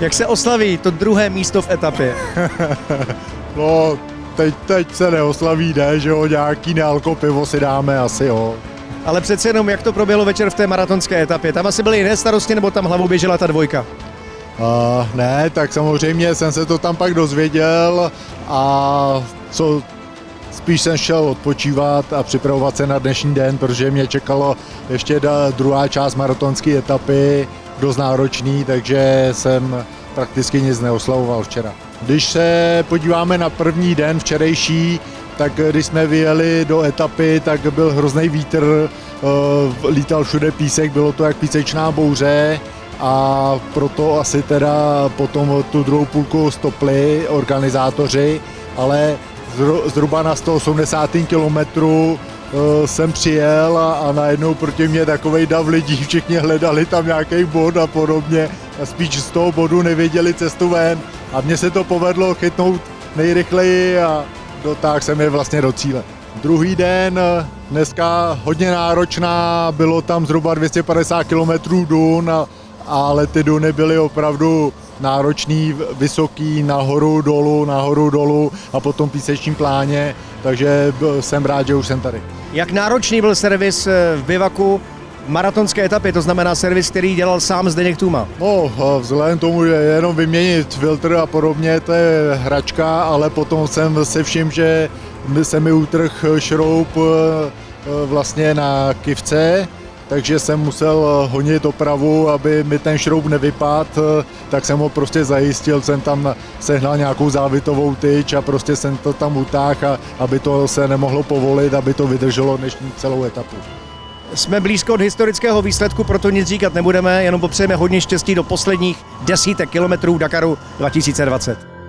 Jak se oslaví to druhé místo v etapě? No, teď, teď se neoslaví, ne, že jo, nějaký nealko pivo si dáme asi, jo. Ale přece jenom, jak to proběhlo večer v té maratonské etapě? Tam asi byly jiné starosti, nebo tam hlavou běžela ta dvojka? Uh, ne, tak samozřejmě jsem se to tam pak dozvěděl a co spíš jsem šel odpočívat a připravovat se na dnešní den, protože mě čekalo ještě druhá část maratonské etapy, dost náročný, takže jsem prakticky nic neoslavoval včera. Když se podíváme na první den včerejší, tak když jsme vyjeli do etapy, tak byl hrozný vítr, uh, lítal všude písek, bylo to jak písečná bouře a proto asi teda potom tu druhou půlku stopli organizátoři, ale zhruba na 180. kilometru uh, jsem přijel a, a najednou proti mě takovej dav lidí, všichni hledali tam nějaký bod a podobně a spíš z toho bodu nevěděli cestu ven a mně se to povedlo chytnout nejrychleji a dotáhl jsem je vlastně do cíle. Druhý den, eh, dneska hodně náročná, bylo tam zhruba 250 km dun, a, ale ty duny byly opravdu náročný, vysoký, nahoru, dolů, nahoru, dolů a potom písečním pláně, takže jsem rád, že už jsem tady. Jak náročný byl servis eh, v bivaku maratonské etapy, to znamená servis, který dělal sám Zdeněk Tuma? No, vzhledem tomu, že jenom vyměnit filtr a podobně, to je hračka, ale potom jsem se všim, že se mi utrh šroub eh, vlastně na kivce, takže jsem musel honit opravu, aby mi ten šroub nevypad, tak jsem ho prostě zajistil, jsem tam sehnal nějakou závitovou tyč a prostě jsem to tam utáhl, aby to se nemohlo povolit, aby to vydrželo dnešní celou etapu. Jsme blízko od historického výsledku, proto nic říkat nebudeme, jenom popřejeme hodně štěstí do posledních desítek kilometrů Dakaru 2020.